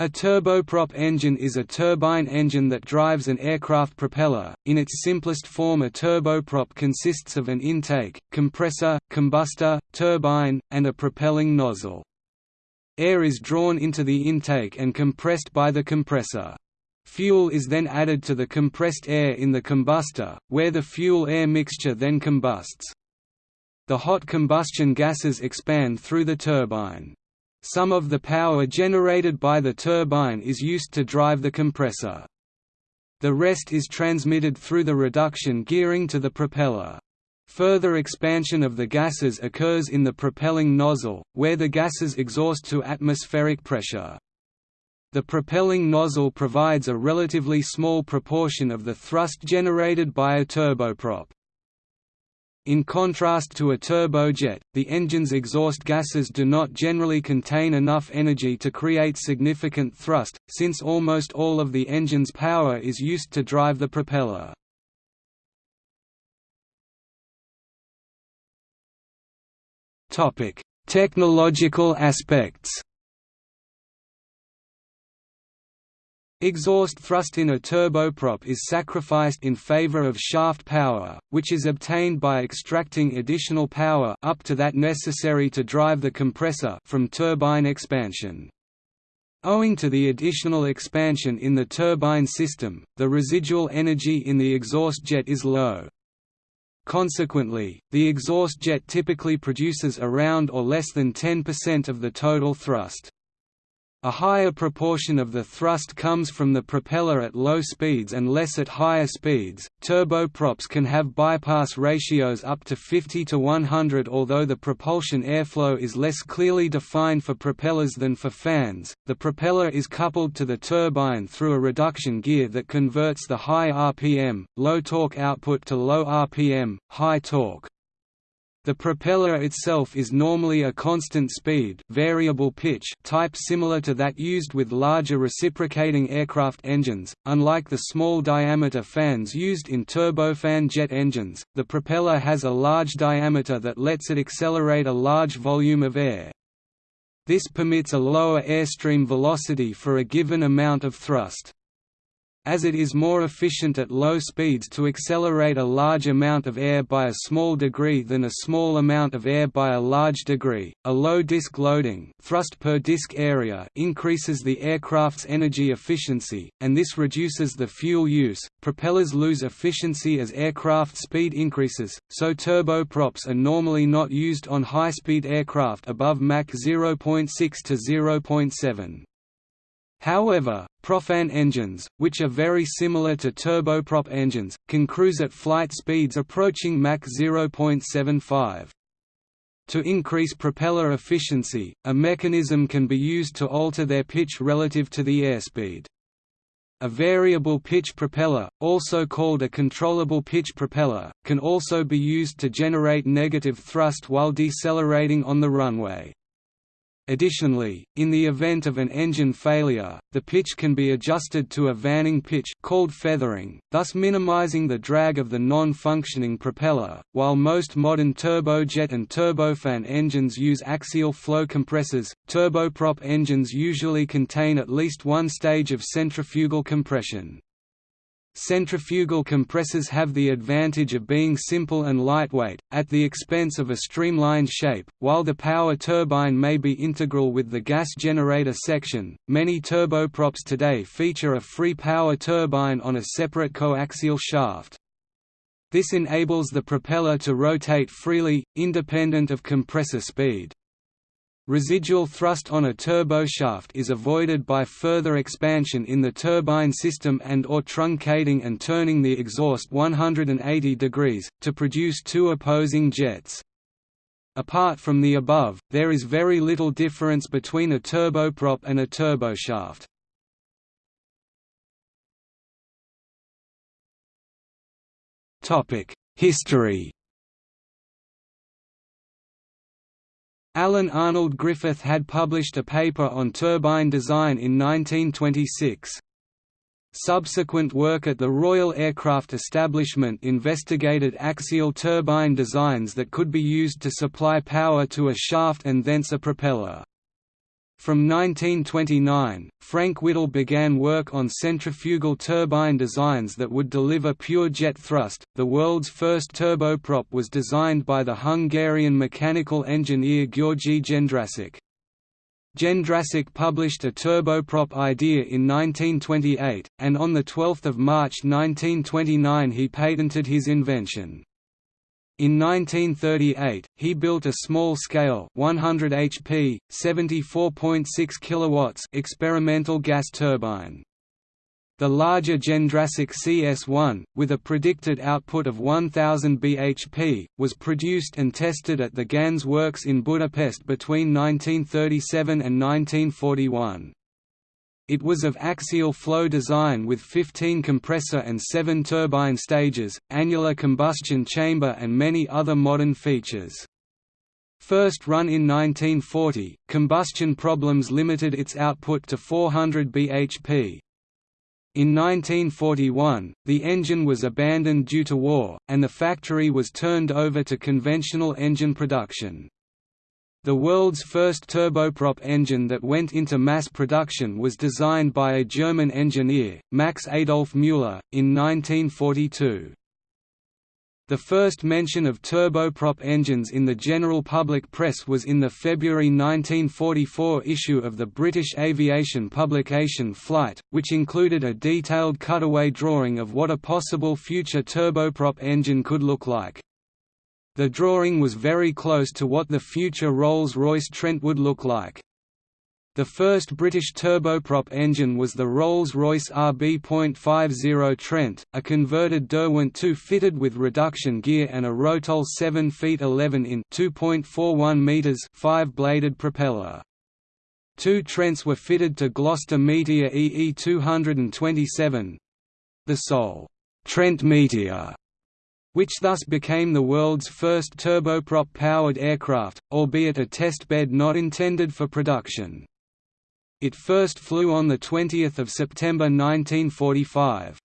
A turboprop engine is a turbine engine that drives an aircraft propeller. In its simplest form, a turboprop consists of an intake, compressor, combustor, turbine, and a propelling nozzle. Air is drawn into the intake and compressed by the compressor. Fuel is then added to the compressed air in the combustor, where the fuel-air mixture then combusts. The hot combustion gases expand through the turbine. Some of the power generated by the turbine is used to drive the compressor. The rest is transmitted through the reduction gearing to the propeller. Further expansion of the gases occurs in the propelling nozzle, where the gases exhaust to atmospheric pressure. The propelling nozzle provides a relatively small proportion of the thrust generated by a turboprop. In contrast to a turbojet, the engine's exhaust gases do not generally contain enough energy to create significant thrust, since almost all of the engine's power is used to drive the propeller. Technological aspects Exhaust thrust in a turboprop is sacrificed in favor of shaft power, which is obtained by extracting additional power up to that necessary to drive the compressor from turbine expansion. Owing to the additional expansion in the turbine system, the residual energy in the exhaust jet is low. Consequently, the exhaust jet typically produces around or less than 10% of the total thrust. A higher proportion of the thrust comes from the propeller at low speeds and less at higher speeds. Turboprops can have bypass ratios up to 50 to 100, although the propulsion airflow is less clearly defined for propellers than for fans. The propeller is coupled to the turbine through a reduction gear that converts the high RPM, low torque output to low RPM, high torque. The propeller itself is normally a constant speed variable pitch type similar to that used with larger reciprocating aircraft engines. Unlike the small diameter fans used in turbofan jet engines, the propeller has a large diameter that lets it accelerate a large volume of air. This permits a lower airstream velocity for a given amount of thrust as it is more efficient at low speeds to accelerate a large amount of air by a small degree than a small amount of air by a large degree. A low disk loading, thrust per disk area, increases the aircraft's energy efficiency, and this reduces the fuel use. Propellers lose efficiency as aircraft speed increases, so turboprops are normally not used on high-speed aircraft above Mach 0.6 to 0.7. However, Propfan engines, which are very similar to turboprop engines, can cruise at flight speeds approaching Mach 0.75. To increase propeller efficiency, a mechanism can be used to alter their pitch relative to the airspeed. A variable pitch propeller, also called a controllable pitch propeller, can also be used to generate negative thrust while decelerating on the runway. Additionally, in the event of an engine failure, the pitch can be adjusted to a vaning pitch called feathering, thus minimizing the drag of the non-functioning propeller. While most modern turbojet and turbofan engines use axial flow compressors, turboprop engines usually contain at least one stage of centrifugal compression. Centrifugal compressors have the advantage of being simple and lightweight, at the expense of a streamlined shape. While the power turbine may be integral with the gas generator section, many turboprops today feature a free power turbine on a separate coaxial shaft. This enables the propeller to rotate freely, independent of compressor speed. Residual thrust on a turboshaft is avoided by further expansion in the turbine system and or truncating and turning the exhaust 180 degrees, to produce two opposing jets. Apart from the above, there is very little difference between a turboprop and a turboshaft. History Alan Arnold Griffith had published a paper on turbine design in 1926. Subsequent work at the Royal Aircraft Establishment investigated axial turbine designs that could be used to supply power to a shaft and thence a propeller. From 1929, Frank Whittle began work on centrifugal turbine designs that would deliver pure jet thrust. The world's first turboprop was designed by the Hungarian mechanical engineer György Jendrassik. Jendrassik published a turboprop idea in 1928, and on 12 March 1929 he patented his invention. In 1938, he built a small-scale 100 HP, 74.6 kilowatts experimental gas turbine. The larger Jendrassik CS1, with a predicted output of 1000 bhp, was produced and tested at the Ganz works in Budapest between 1937 and 1941. It was of axial flow design with 15 compressor and 7 turbine stages, annular combustion chamber and many other modern features. First run in 1940, combustion problems limited its output to 400 bhp. In 1941, the engine was abandoned due to war, and the factory was turned over to conventional engine production. The world's first turboprop engine that went into mass production was designed by a German engineer, Max Adolf Müller, in 1942. The first mention of turboprop engines in the general public press was in the February 1944 issue of the British aviation publication Flight, which included a detailed cutaway drawing of what a possible future turboprop engine could look like. The drawing was very close to what the future Rolls-Royce Trent would look like. The first British turboprop engine was the Rolls-Royce RB.50 Trent, a converted Derwent 2 fitted with reduction gear and a Rotol 7 feet 11 in 2.41 meters 5-bladed propeller. Two Trents were fitted to Gloster Meteor EE 227—the sole Trent Meteor which thus became the world's first turboprop-powered aircraft, albeit a test bed not intended for production. It first flew on 20 September 1945.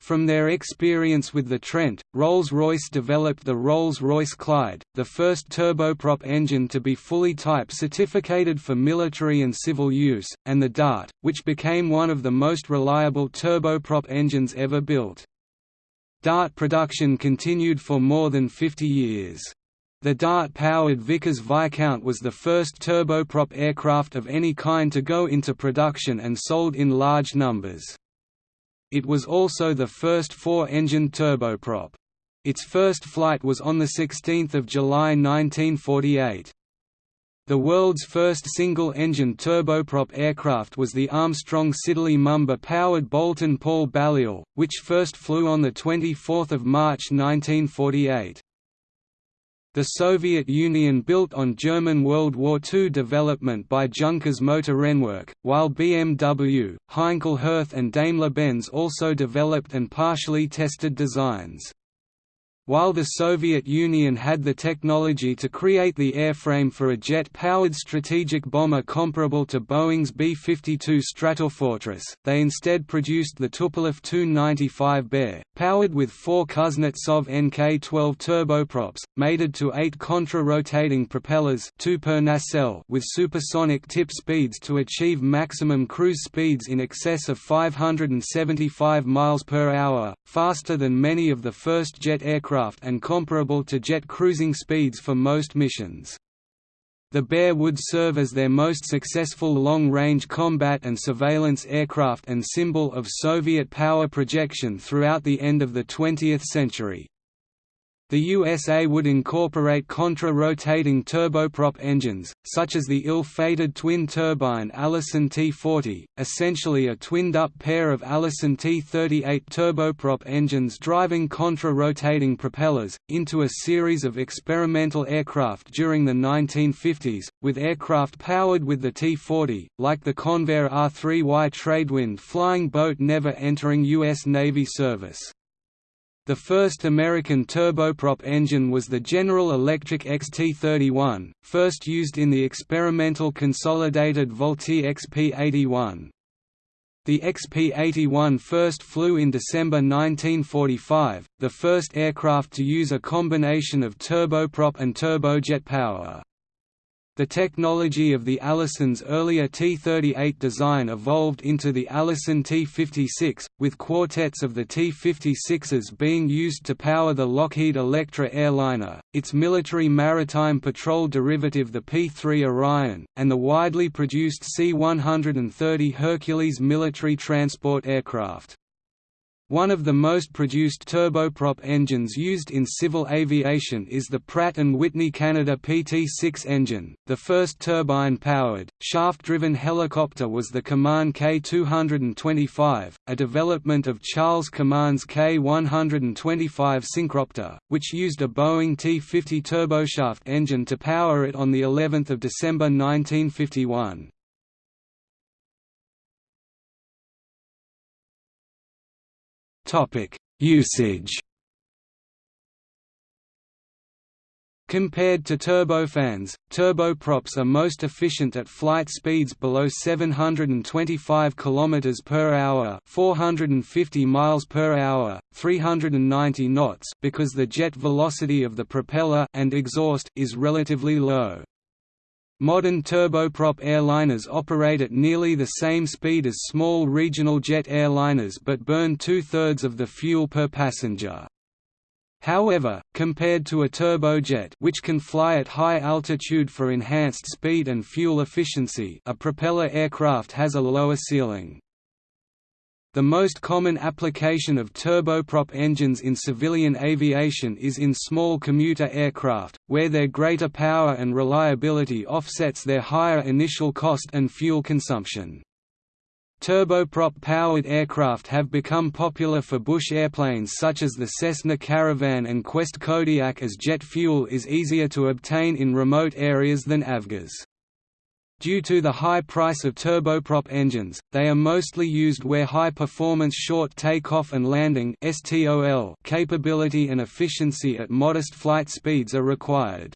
From their experience with the Trent, Rolls-Royce developed the Rolls-Royce Clyde, the first turboprop engine to be fully type certificated for military and civil use, and the Dart, which became one of the most reliable turboprop engines ever built. Dart production continued for more than 50 years. The Dart-powered Vickers Viscount was the first turboprop aircraft of any kind to go into production and sold in large numbers. It was also the first four-engine turboprop. Its first flight was on 16 July 1948. The world's first single-engine turboprop aircraft was the Armstrong Siddeley Mamba-powered Boulton Paul Balliol, which first flew on 24 March 1948. The Soviet Union built on German World War II development by Junkers Motorenwerke, while BMW, Heinkel-Hirth and Daimler-Benz also developed and partially tested designs. While the Soviet Union had the technology to create the airframe for a jet-powered strategic bomber comparable to Boeing's B-52 Stratofortress, they instead produced the Tupolev Tu-95 Bear, powered with four Kuznetsov NK-12 turboprops, mated to eight contra-rotating propellers two per nacelle with supersonic tip speeds to achieve maximum cruise speeds in excess of 575 miles per hour, faster than many of the first jet aircraft aircraft and comparable to jet cruising speeds for most missions. The Bear would serve as their most successful long-range combat and surveillance aircraft and symbol of Soviet power projection throughout the end of the 20th century. The USA would incorporate contra-rotating turboprop engines, such as the ill-fated twin-turbine Allison T-40, essentially a twinned-up pair of Allison T-38 turboprop engines driving contra-rotating propellers, into a series of experimental aircraft during the 1950s, with aircraft powered with the T-40, like the Convair R-3Y Tradewind flying boat never entering U.S. Navy service. The first American turboprop engine was the General Electric XT-31, first used in the experimental consolidated Vultee XP-81. The XP-81 first flew in December 1945, the first aircraft to use a combination of turboprop and turbojet power. The technology of the Allison's earlier T-38 design evolved into the Allison T-56, with quartets of the T-56s being used to power the Lockheed Electra airliner, its military maritime patrol derivative the P-3 Orion, and the widely produced C-130 Hercules military transport aircraft. One of the most produced turboprop engines used in civil aviation is the Pratt & Whitney Canada PT-6 engine. The first turbine-powered, shaft-driven helicopter was the Kaman K-225, a development of Charles Kaman's K-125 Synchropter, which used a Boeing T-50 turboshaft engine to power it on the 11th of December 1951. Usage. Compared to turbofans, turboprops are most efficient at flight speeds below 725 km per hour, 450 miles per hour, 390 knots because the jet velocity of the propeller and exhaust is relatively low. Modern turboprop airliners operate at nearly the same speed as small regional jet airliners but burn two-thirds of the fuel per passenger. However, compared to a turbojet which can fly at high altitude for enhanced speed and fuel efficiency a propeller aircraft has a lower ceiling. The most common application of turboprop engines in civilian aviation is in small commuter aircraft, where their greater power and reliability offsets their higher initial cost and fuel consumption. Turboprop-powered aircraft have become popular for bush airplanes such as the Cessna Caravan and Quest Kodiak as jet fuel is easier to obtain in remote areas than avgas. Due to the high price of turboprop engines, they are mostly used where high-performance short takeoff and landing capability and efficiency at modest flight speeds are required.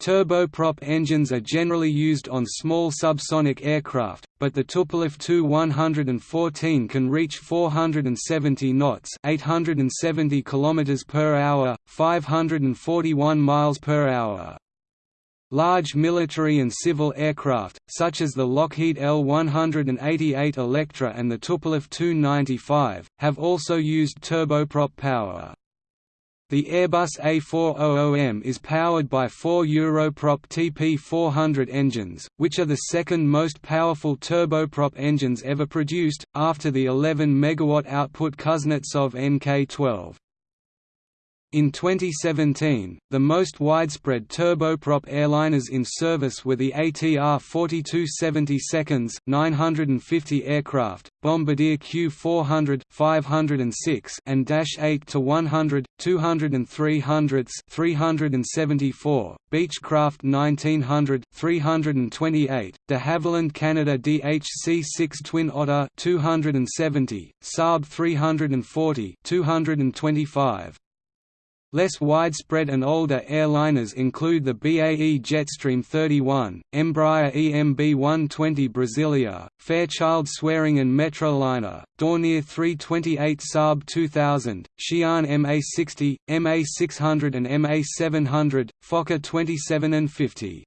Turboprop engines are generally used on small subsonic aircraft, but the Tupolev Tu-114 can reach 470 knots, 870 km per hour, 541 miles per hour. Large military and civil aircraft, such as the Lockheed L-188 Electra and the Tupolev Tu-95, have also used turboprop power. The Airbus A400M is powered by four Europrop TP400 engines, which are the second most powerful turboprop engines ever produced, after the 11 MW output Kuznetsov NK-12. In 2017, the most widespread turboprop airliners in service were the ATR 4270 seconds 950 aircraft, Bombardier Q400 506 and Dash 8 to 100, 200 and 300 374, Beechcraft 1900 328, de Havilland Canada DHC-6 Twin Otter 270, Saab 340 225, Less widespread and older airliners include the BAE Jetstream 31, Embraer EMB 120 Brasilia, Fairchild Swearingen Metroliner, Dornier 328 Saab 2000, Xi'an MA60, MA600 and MA700, Fokker 27 and 50.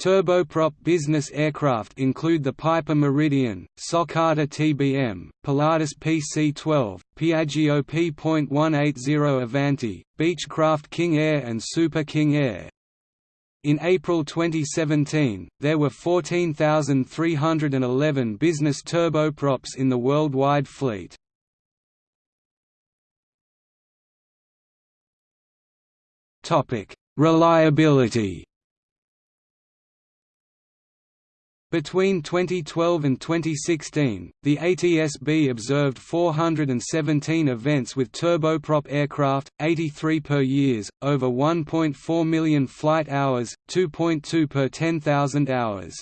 Turboprop business aircraft include the Piper Meridian, Socata TBM, Pilatus PC-12, Piaggio P.180 Avanti, Beechcraft King Air and Super King Air. In April 2017, there were 14,311 business turboprops in the worldwide fleet. Reliability Between 2012 and 2016, the ATSB observed 417 events with turboprop aircraft, 83 per years, over 1.4 million flight hours, 2.2 per 10,000 hours.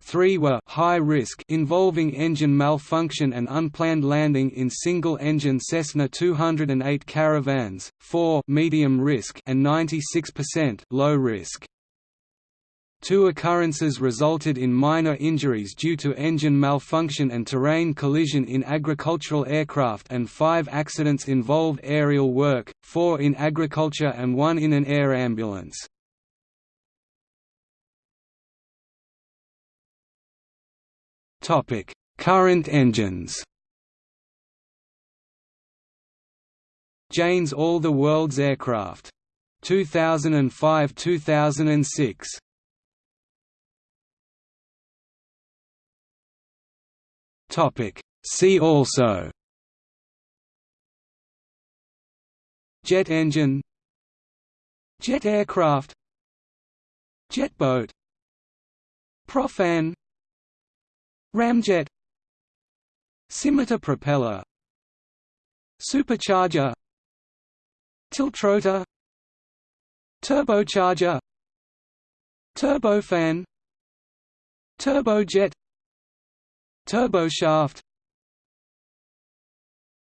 Three were high risk involving engine malfunction and unplanned landing in single-engine Cessna 208 Caravans, four medium risk and 96% low risk. Two occurrences resulted in minor injuries due to engine malfunction and terrain collision in agricultural aircraft and five accidents involved aerial work, four in agriculture and one in an air ambulance. Current engines Jane's All the World's Aircraft. 2005–2006 Topic: See also. Jet engine. Jet aircraft. Jet boat. Propfan. Ramjet. Scimitar propeller. Supercharger. Tiltrotor. Turbocharger. Turbofan. Turbojet Turboshaft